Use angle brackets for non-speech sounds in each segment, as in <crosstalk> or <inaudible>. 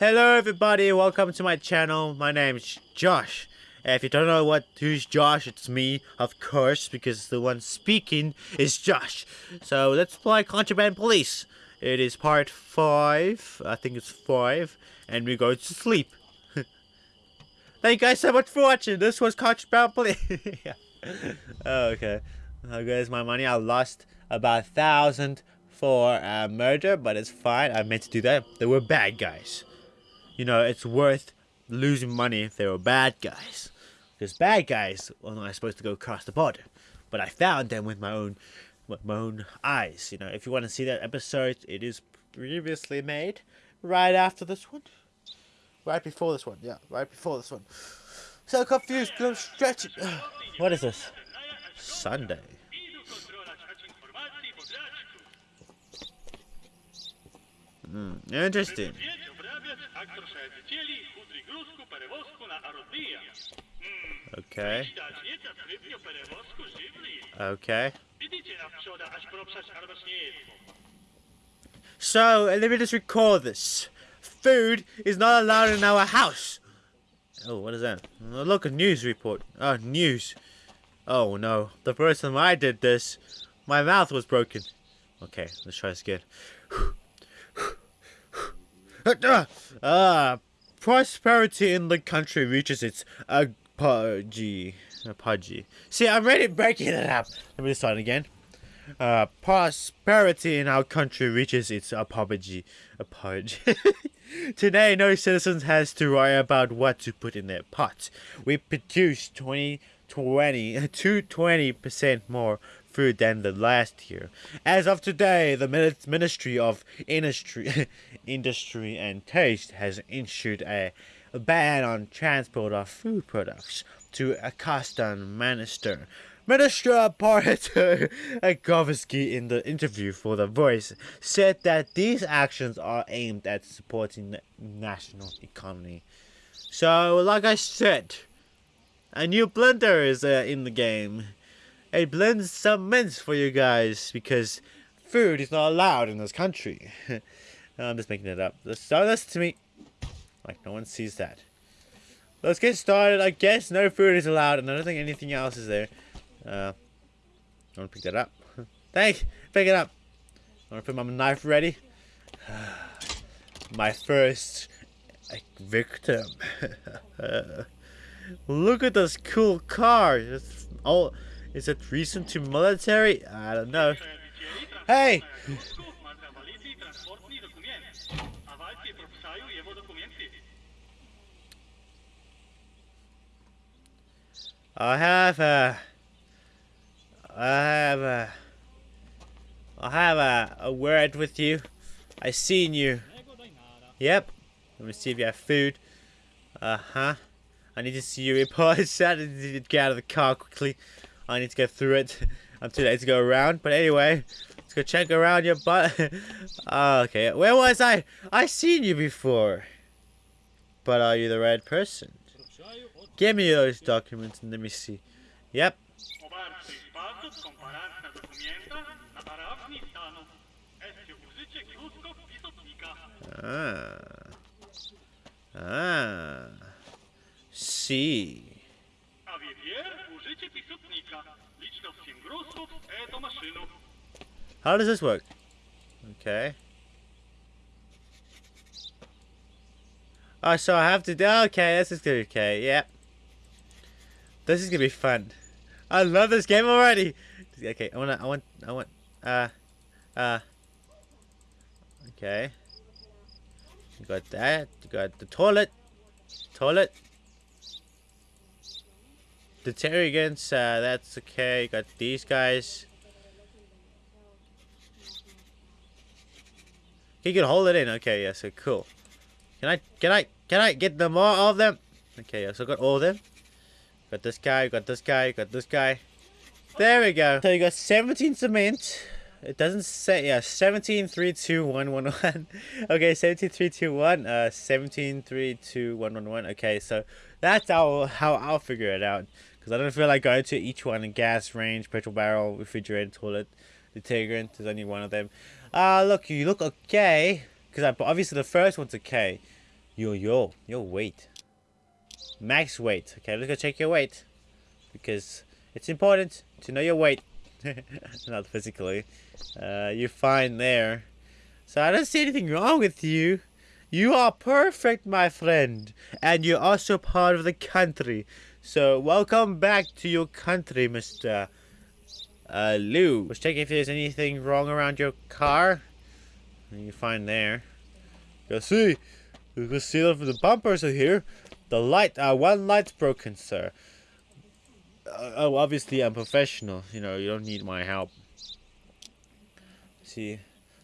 Hello everybody, welcome to my channel. My name is Josh. If you don't know what who's Josh, it's me, of course, because the one speaking is Josh. So let's play Contraband Police. It is part 5, I think it's 5, and we go to sleep. <laughs> Thank you guys so much for watching. This was Contraband Police. <laughs> yeah. oh, okay. Oh, guys, my money. I lost about a thousand for a murder, but it's fine. I meant to do that. They were bad guys you know, it's worth losing money if they were bad guys. Because bad guys were not supposed to go across the border. But I found them with my own with my own eyes. You know, if you want to see that episode, it is previously made right after this one. Right before this one, yeah, right before this one. So confused, I'm stretching. <sighs> What is this? Sunday. Hmm, interesting. Okay. Okay. So, let me just record this. Food is not allowed in our house. Oh, what is that? Look, a news report. Oh, news. Oh, no. The first time I did this, my mouth was broken. Okay, let's try this again. Ah, prosperity in the country reaches its apogee. Apogee. See, I'm ready breaking it up. Let me start again. Uh, prosperity in our country reaches its apogee. Apogee. <laughs> Today, no citizen has to worry about what to put in their pot. We produce 20, 20, <laughs> 220% more food than the last year. As of today, the Ministry of Industry, <laughs> Industry and Taste has issued a ban on transport of food products to a custom minister. Minister Parter Agovsky in the interview for The Voice said that these actions are aimed at supporting the national economy. So, like I said, a new blender is uh, in the game. It blend some mints for you guys because food is not allowed in this country. <laughs> I'm just making it up. Don't listen to me. Like, no one sees that. Let's get started. I guess no food is allowed, and I don't think anything else is there. Uh, I want to pick that up. <laughs> Thank Pick it up. I want to put my knife ready. <sighs> my first victim. <laughs> Look at this cool car. It's all is it recent to military? I don't know. Hey! I have a... I have a... I have a, a word with you. I seen you. Yep. Let me see if you have food. Uh-huh. I need to see your report. I need to get out of the car quickly. I need to go through it. <laughs> I'm too late to go around. But anyway, let's go check around your butt. oh, <laughs> okay, where was I? I seen you before. But are you the right person? Give me those documents and let me see. Yep. Ah. Ah. See. How does this work? Okay. Oh, so I have to do. Okay, this is gonna be okay. Yep. This is gonna be fun. I love this game already. Okay, I want. I want. I want. Uh. Uh. Okay. You got that. You got the toilet. Toilet. Deterrents, uh, that's okay. Got these guys. He can hold it in. Okay, yeah, so cool. Can I, can I, can I get them all of them? Okay, yeah, so got all of them. Got this guy, got this guy, got this guy. There we go. So you got 17 cement. It doesn't say, yeah, 17, 3, 2, 1, 1, 1. <laughs> okay, 17, 3, 2, 1. Uh, 17, 3, 2, 1, 1, 1. Okay, so that's how, how I'll figure it out. Because I don't feel like going to each one in gas range, petrol barrel, refrigerator, toilet, detergent. There's only one of them. Ah, uh, look, you look okay. Because I, obviously the first one's okay. Yo, yo, your weight. Max weight. Okay, let's go check your weight. Because it's important to know your weight. <laughs> Not physically. Uh, you're fine there. So I don't see anything wrong with you. You are perfect, my friend. And you're also part of the country. So welcome back to your country, Mr. Uh, Lou. Let's check if there's anything wrong around your car. You find there. Go see. You can see that the bumpers are here. The light, uh, one light's broken, sir. Uh, oh, obviously I'm professional. You know, you don't need my help. See,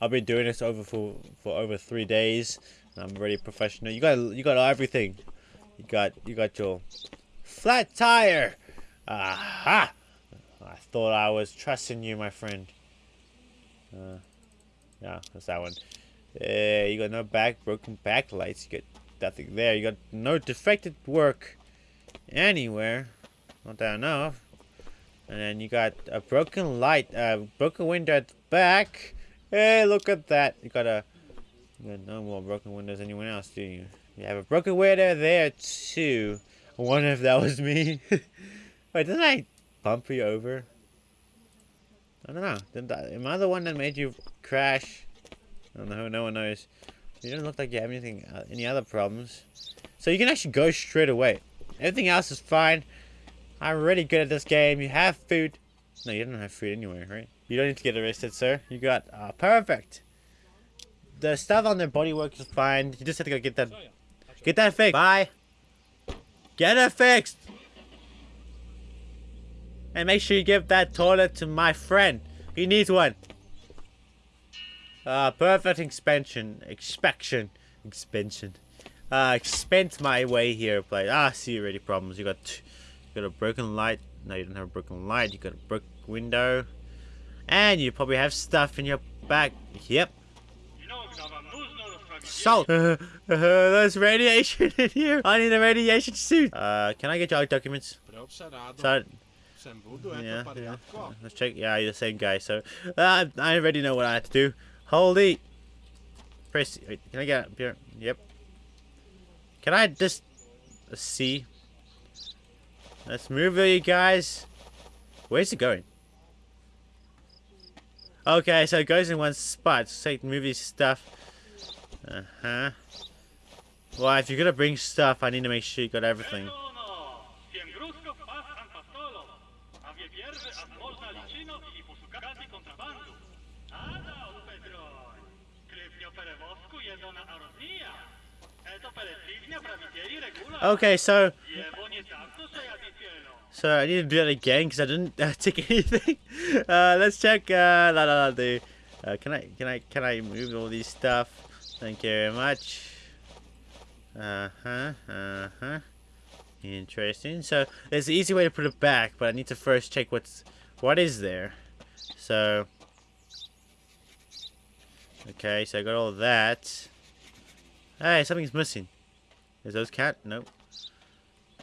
I've been doing this over for for over three days. I'm already professional. You got you got everything. You got you got your flat tire. Aha! I thought I was trusting you, my friend. Uh, yeah, that's that one. Uh, you got no back broken back lights. You got nothing there. You got no defected work anywhere. Not that I know. And then you got a broken light, a uh, broken window at the back. Hey, look at that. You got a you got no more broken windows anyone else, do you? You have a broken window there too. I wonder if that was me. <laughs> Wait, didn't I bump you over? I don't know. Didn't I, am I the one that made you crash? I don't know. No one knows. You don't look like you have anything, uh, any other problems. So you can actually go straight away. Everything else is fine. I'm really good at this game. You have food. No, you don't have food anyway, right? You don't need to get arrested, sir. You got uh, perfect. The stuff on their bodywork is fine. You just have to go get that. Get that fixed. Bye. Get it fixed. And make sure you give that toilet to my friend. He needs one. Uh, perfect expansion. Expansion. Expansion. Uh, expense my way here, please. Ah, see already problems. You got, you got a broken light. No, you don't have a broken light. You got a broken window. And you probably have stuff in your back. Yep. Salt. Uh, <laughs> uh, there's radiation in here. I need a radiation suit. Uh, can I get your documents? So, yeah, yeah. Let's check. Yeah, you're the same guy. So, uh, I already know what I have to do. Hold it. Press. Wait, can I get up here? Yep. Can I just see? Let's move it, you guys. Where's it going? Okay, so it goes in one spot. So movie stuff. Uh-huh. Well, if you're gonna bring stuff, I need to make sure you got everything. Okay, so... So I need to do that again because I didn't <laughs> uh, take anything. <laughs> Uh, let's check. Uh, la, la, la, the, uh, can I can I can I move all these stuff? Thank you very much. Uh huh. Uh huh. Interesting. So there's an easy way to put it back, but I need to first check what's what is there. So okay, so I got all that. Hey, something's missing. Is those cat? Nope.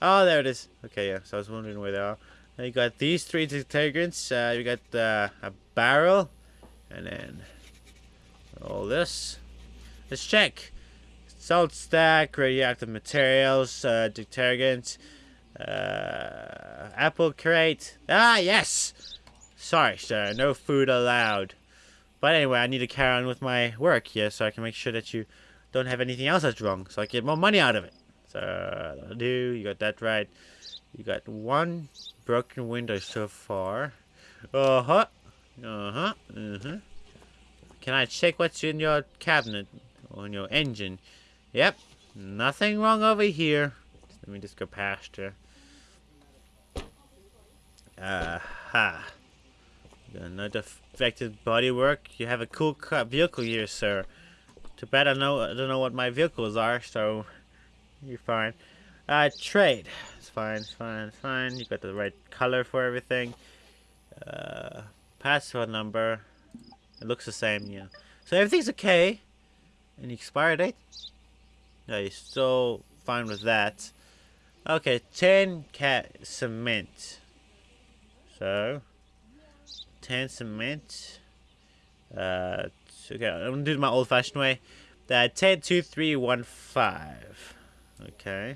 Oh, there it is. Okay, yeah. So I was wondering where they are. Now you got these three detergents. Uh, you got uh, a barrel, and then all this. Let's check. Salt stack, radioactive materials, uh, detergent, uh, apple crate. Ah, yes. Sorry, sir. No food allowed. But anyway, I need to carry on with my work here so I can make sure that you don't have anything else that's wrong, so I get more money out of it. So, do. You got that right. You got one broken window so far. Uh-huh. Uh-huh. Uh-huh. Can I check what's in your cabinet? On your engine? Yep. Nothing wrong over here. Let me just go past her. Aha. Uh. No defective bodywork. You have a cool vehicle here, sir. Too bad I know I don't know what my vehicles are, so you're fine. Uh, trade. It's fine, it's fine, it's fine. You got the right color for everything. Uh, password number. It looks the same, yeah. So everything's okay. Any expiry date? No, you're still fine with that. Okay, 10 cat cement. So, 10 cement. Uh, okay, I'm gonna do it my old-fashioned way. Uh, 102315. Okay.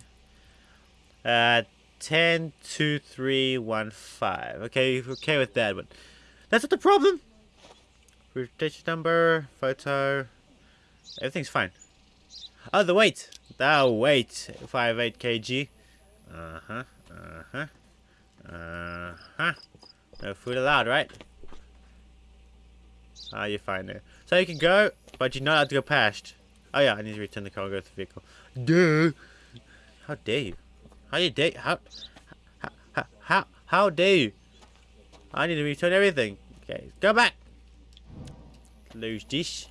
Uh, 102315. Okay, okay with that, but that's not the problem. Rotation number, photo, everything's fine. Oh, the weight. The weight. 58 kg. Uh-huh, uh-huh, uh-huh. No food allowed, right? Ah, you're fine there. So you can go, but you're not allowed to go past. Oh yeah, I need to return the cargo to the vehicle. Duh. How dare you? How you dare? How? How? How? How dare you? I need to return everything. Okay, go back. Lose this.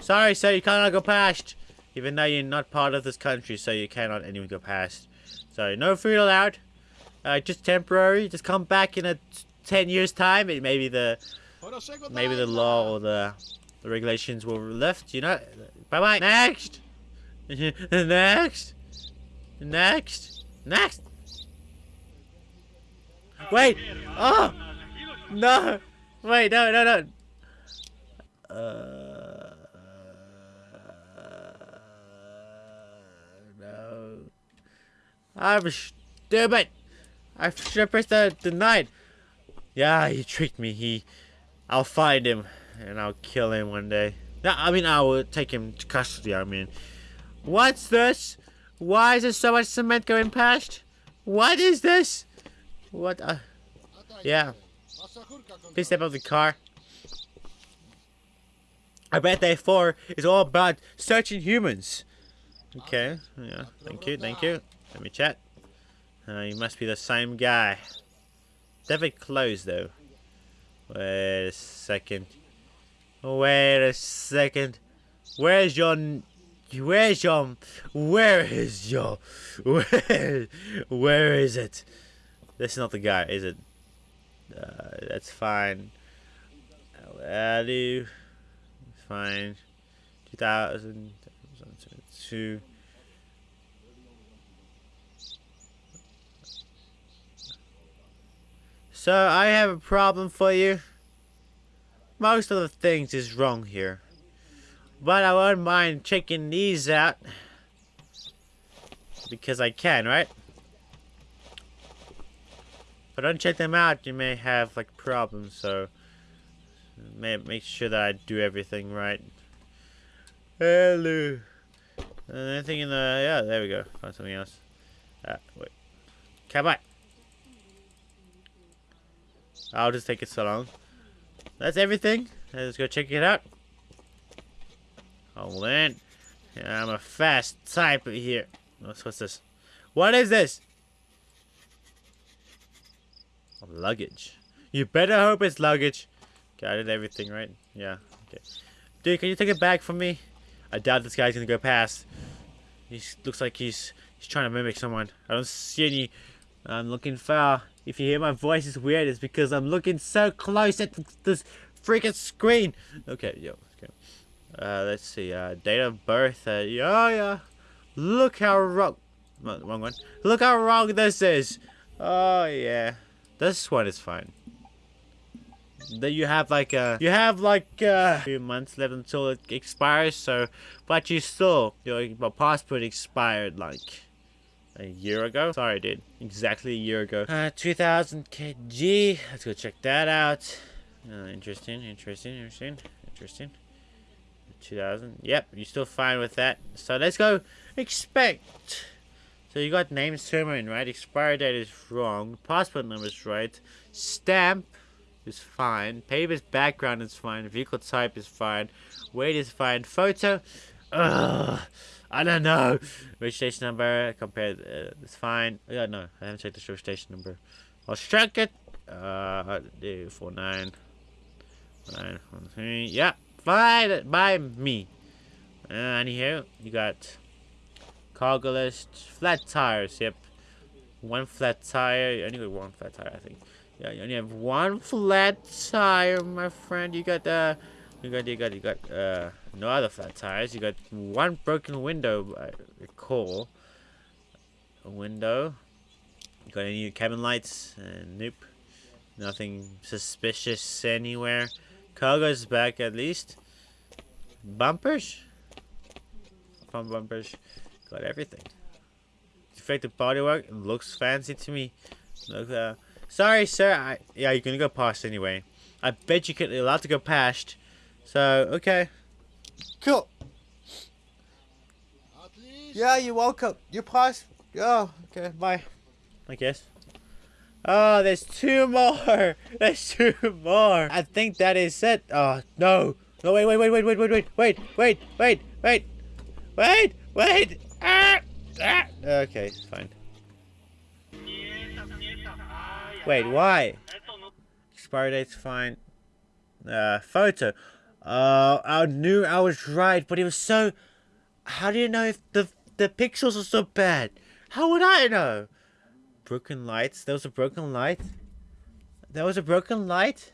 Sorry, sir, you cannot go past. Even though you're not part of this country, so you cannot anyone go past. So no food allowed. Uh, just temporary. Just come back in a 10 years time. Maybe the maybe the law or the, the regulations will lift. You know. Bye bye. Next. <laughs> Next. Next. Next. Wait. Oh. No. Wait. No. No. No. Uh, I'm stupid. I should have pressed the denied. Yeah, he tricked me. He, I'll find him and I'll kill him one day. No, I mean I will take him to custody. I mean, what's this? Why is there so much cement going past? What is this? What? Uh, yeah. Please step out of the car. I bet day four is all about searching humans. Okay, yeah, thank you, thank you. Let me chat. Uh, you must be the same guy. Definitely Close, though. Wait a second. Wait a second. Where's your... Where's your... Where is your... <laughs> Where... Where is it? This is not the guy, is it? Uh, that's fine. Value fine. 2002. So I have a problem for you. Most of the things is wrong here. But I won't mind checking these out. Because I can, right? If I don't check them out, you may have like problems, so make sure that I do everything right. Hello. anything in the yeah, there we go. Find something else. Ah, wait. Come on. I'll just take it so long. That's everything. Let's go check it out. Hold on. Yeah, I'm a fast type here. What's, what's this? What is this? Luggage. You better hope it's luggage. Okay, I did everything right. Yeah. Okay. Dude, can you take it back from me? I doubt this guy's gonna go past. He looks like he's he's trying to mimic someone. I don't see any. I'm looking far. If you hear my voice is weird, it's because I'm looking so close at this freaking screen. Okay, yo. Okay. Uh, let's see. Uh, date of birth. Uh, yeah, yeah. Look how wrong. Wrong one. Look how wrong this is. Oh yeah. This one is fine that you have like a you have like a few months left until it expires so but you still your passport expired like a year ago? Sorry dude. Exactly a year ago. Uh 2000 kg let's go check that out. Uh, interesting interesting interesting interesting. 2000 yep you're still fine with that. So let's go expect. So you got name sermon right? Expiry date is wrong. Passport number is right. Stamp is fine. Paper's background is fine. Vehicle type is fine. Weight is fine. Photo, ugh, I don't know. Registration number compared uh, is fine. Yeah, no, I haven't checked the registration number. I'll check it. Uh, four nine, nine one three. Yeah, fine by me. Uh, anyhow, you got cargo list, flat tires. Yep, one flat tire. I only got one flat tire, I think. Yeah, you only have one flat tire, my friend. You got uh, you got you got you got uh, no other flat tires. You got one broken window. I recall. A window. You got any cabin lights? Uh, nope. Nothing suspicious anywhere. Cargo's back at least. Bumpers? front bumpers. Got everything. Defective bodywork. Looks fancy to me. Look, uh, sorry, sir. I, yeah, you're gonna go past anyway. I bet you you're allowed to go past. So, okay. Cool. Yeah, you're welcome. You pass. Oh, okay, bye. I guess. Oh, there's two more. There's two more. I think that is it. Oh, no. No, wait, wait, wait, wait, wait, wait, wait, wait, wait, wait, wait, wait, wait. Ah, ah. Okay, fine. Wait, why? Expiry date's fine. Uh, photo. Uh, I knew I was right, but it was so... How do you know if the the pixels are so bad? How would I know? Broken lights? There was a broken light? There was a broken light?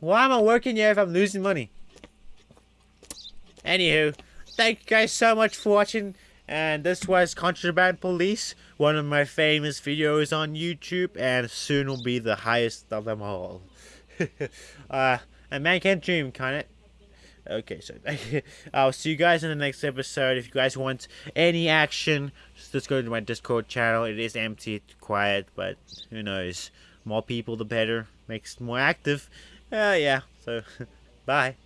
Why am I working here if I'm losing money? Anywho, thank you guys so much for watching. And this was Contraband Police, one of my famous videos on YouTube, and soon will be the highest of them all. <laughs> uh, a man can't dream, can it? Okay, so <laughs> I'll see you guys in the next episode. If you guys want any action, just go to my Discord channel. It is empty, quiet, but who knows? More people, the better. Makes more active. Uh, yeah, so <laughs> bye.